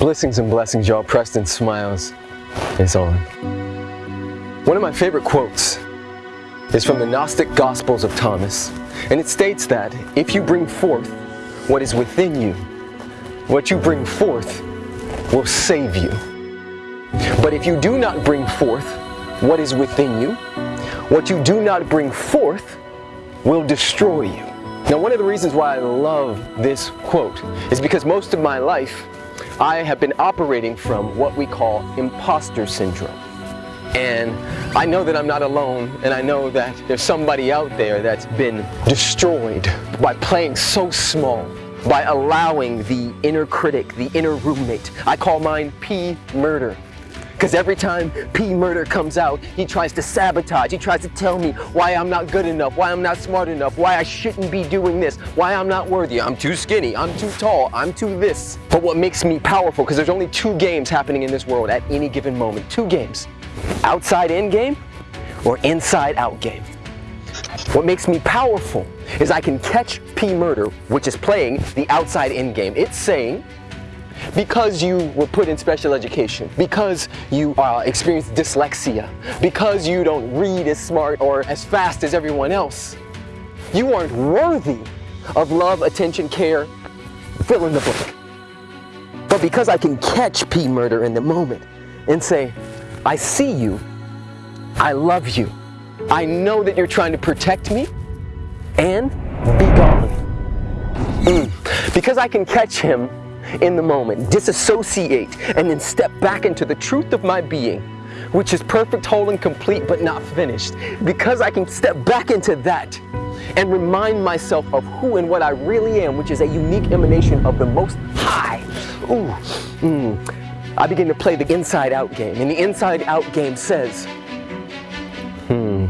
Blessings and blessings, y'all. Preston Smiles is on. One of my favorite quotes is from the Gnostic Gospels of Thomas, and it states that if you bring forth what is within you, what you bring forth will save you. But if you do not bring forth what is within you, what you do not bring forth will destroy you. Now, one of the reasons why I love this quote is because most of my life I have been operating from what we call imposter syndrome. And I know that I'm not alone, and I know that there's somebody out there that's been destroyed by playing so small, by allowing the inner critic, the inner roommate. I call mine P murder. Because every time P Murder comes out, he tries to sabotage. He tries to tell me why I'm not good enough, why I'm not smart enough, why I shouldn't be doing this, why I'm not worthy. I'm too skinny, I'm too tall, I'm too this. But what makes me powerful, because there's only two games happening in this world at any given moment. Two games. Outside in game or inside out game. What makes me powerful is I can catch P Murder, which is playing the outside in game. It's saying, because you were put in special education, because you uh, experienced dyslexia, because you don't read as smart or as fast as everyone else, you aren't worthy of love, attention, care, fill in the blank. But because I can catch P murder in the moment and say, I see you, I love you, I know that you're trying to protect me, and be gone. Mm. Because I can catch him in the moment, disassociate, and then step back into the truth of my being, which is perfect, whole, and complete, but not finished. Because I can step back into that and remind myself of who and what I really am, which is a unique emanation of the Most High. Ooh, mm. I begin to play the inside out game. And the inside out game says, hmm,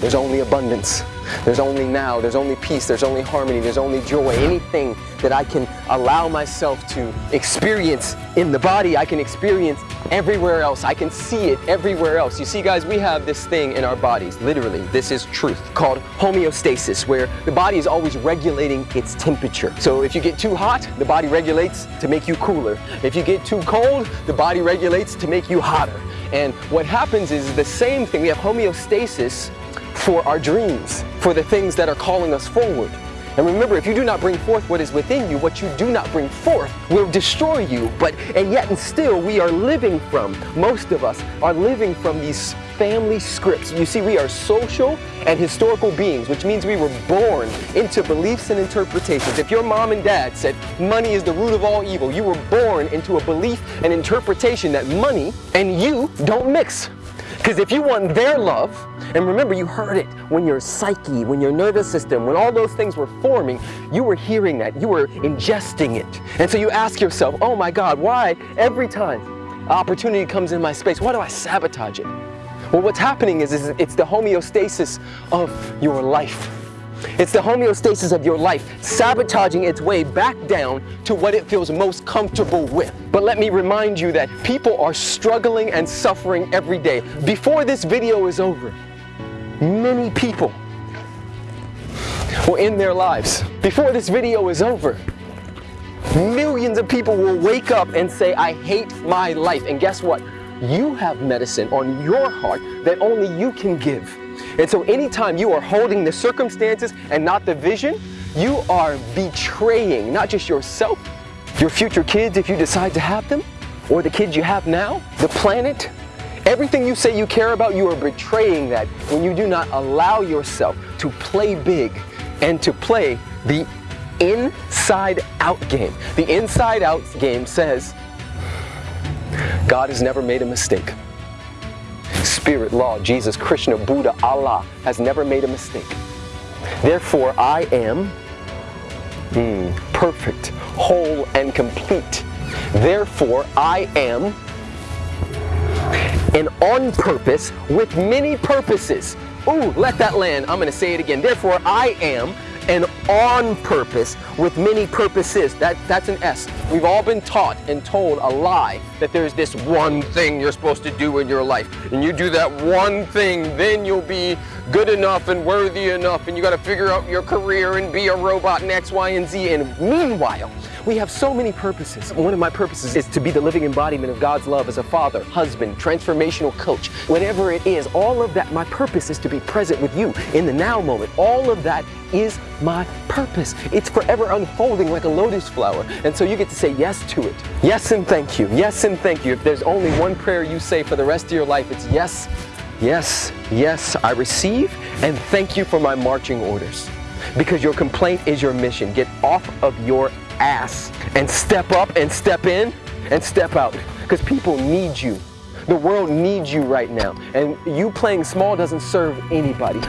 there's only abundance. There's only now, there's only peace, there's only harmony, there's only joy. Anything that I can allow myself to experience in the body, I can experience everywhere else. I can see it everywhere else. You see, guys, we have this thing in our bodies, literally, this is truth, called homeostasis, where the body is always regulating its temperature. So if you get too hot, the body regulates to make you cooler. If you get too cold, the body regulates to make you hotter. And what happens is the same thing. We have homeostasis for our dreams, for the things that are calling us forward. And remember, if you do not bring forth what is within you, what you do not bring forth will destroy you. But, and yet and still, we are living from, most of us are living from these family scripts. You see, we are social and historical beings, which means we were born into beliefs and interpretations. If your mom and dad said money is the root of all evil, you were born into a belief and interpretation that money and you don't mix. Because if you want their love, and remember you heard it when your psyche, when your nervous system, when all those things were forming, you were hearing that, you were ingesting it. And so you ask yourself, oh my God, why every time opportunity comes in my space, why do I sabotage it? Well, what's happening is, is it's the homeostasis of your life. It's the homeostasis of your life sabotaging its way back down to what it feels most comfortable with. But let me remind you that people are struggling and suffering every day. Before this video is over, many people will end their lives. Before this video is over, millions of people will wake up and say, I hate my life. And guess what? You have medicine on your heart that only you can give. And so anytime you are holding the circumstances and not the vision, you are betraying not just yourself, your future kids if you decide to have them, or the kids you have now, the planet, everything you say you care about, you are betraying that when you do not allow yourself to play big and to play the inside out game. The inside out game says, God has never made a mistake. Spirit, law, Jesus, Krishna, Buddha, Allah has never made a mistake. Therefore, I am mm, perfect, whole, and complete. Therefore, I am and on purpose with many purposes. Ooh, let that land. I'm going to say it again. Therefore, I am and on purpose with many purposes. That, that's an S. We've all been taught and told a lie that there's this one thing you're supposed to do in your life. And you do that one thing, then you'll be good enough and worthy enough and you got to figure out your career and be a robot and X, Y, and Z. And meanwhile, we have so many purposes. One of my purposes is to be the living embodiment of God's love as a father, husband, transformational coach, whatever it is. All of that, my purpose is to be present with you in the now moment. All of that is my purpose. It's forever unfolding like a lotus flower. And so you get to say yes to it. Yes and thank you. Yes thank you. If there's only one prayer you say for the rest of your life, it's yes, yes, yes, I receive and thank you for my marching orders. Because your complaint is your mission. Get off of your ass and step up and step in and step out. Because people need you. The world needs you right now. And you playing small doesn't serve anybody.